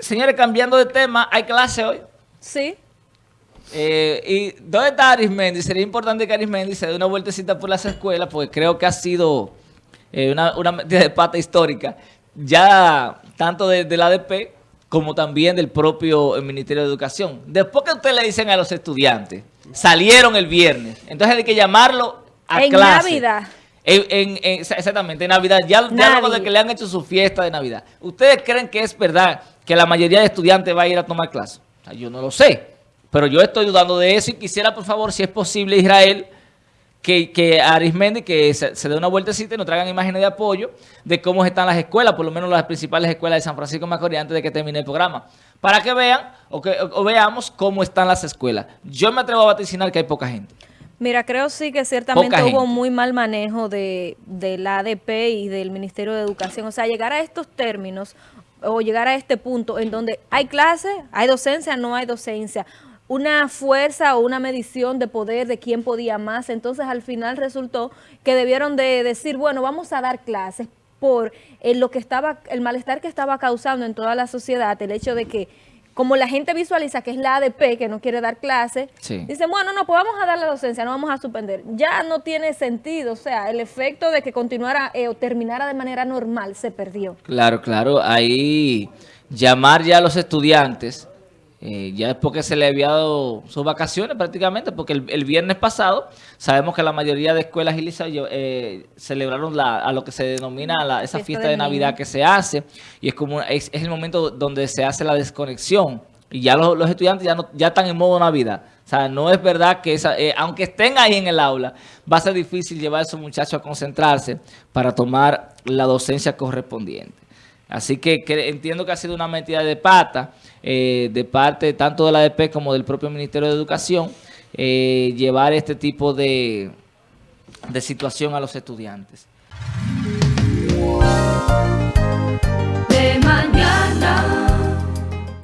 Señores, cambiando de tema, ¿hay clase hoy? Sí. Eh, ¿Y dónde está Arismendi? Sería importante que Arismendi se dé una vueltecita por las escuelas, porque creo que ha sido eh, una, una medida de pata histórica, ya tanto de, de la ADP como también del propio eh, Ministerio de Educación. Después que ustedes le dicen a los estudiantes, salieron el viernes, entonces hay que llamarlo a en clase. Navidad. En, en- en- exactamente, en Navidad, ya, ya luego de que le han hecho su fiesta de Navidad. ¿Ustedes creen que es verdad que la mayoría de estudiantes va a ir a tomar clases? O sea, yo no lo sé, pero yo estoy dudando de eso y quisiera, por favor, si es posible, Israel, que, que Arismendi que se, se dé una vueltecita y nos traigan imágenes de apoyo de cómo están las escuelas, por lo menos las principales escuelas de San Francisco de Macorís antes de que termine el programa, para que vean o, que, o- veamos cómo están las escuelas. Yo me atrevo a vaticinar que hay poca gente. Mira, creo sí que ciertamente hubo muy mal manejo de, de la ADP y del Ministerio de Educación. O sea, llegar a estos términos o llegar a este punto en donde hay clase, hay docencia, no hay docencia, una fuerza o una medición de poder de quién podía más. Entonces, al final resultó que debieron de decir, bueno, vamos a dar clases por eh, lo que estaba, el malestar que estaba causando en toda la sociedad, el hecho de que como la gente visualiza que es la ADP que no quiere dar clases, Sí. Dicen, bueno, no, pues vamos a dar la docencia, no vamos a suspender. Ya no tiene sentido, o sea, el efecto de que continuara eh, o terminara de manera normal se perdió. Claro, claro. Ahí llamar ya a los estudiantes, eh, ya después que se le había dado sus vacaciones prácticamente, porque el, el viernes pasado sabemos que la mayoría de escuelas y liceos eh, celebraron la, a lo que se denomina la- esa Fiesta de Navidad niño. que se hace y es como es, es el momento donde se hace la desconexión y ya los, los estudiantes ya, no, ya están en modo Navidad. O sea, no es verdad que esa, eh, aunque estén ahí en el aula, va a ser difícil llevar a esos muchachos a concentrarse para tomar la docencia correspondiente. Así que, entiendo que ha sido una metida de pata eh, de parte tanto de la ADP como del propio Ministerio de Educación eh, llevar este tipo de, de situación a los estudiantes.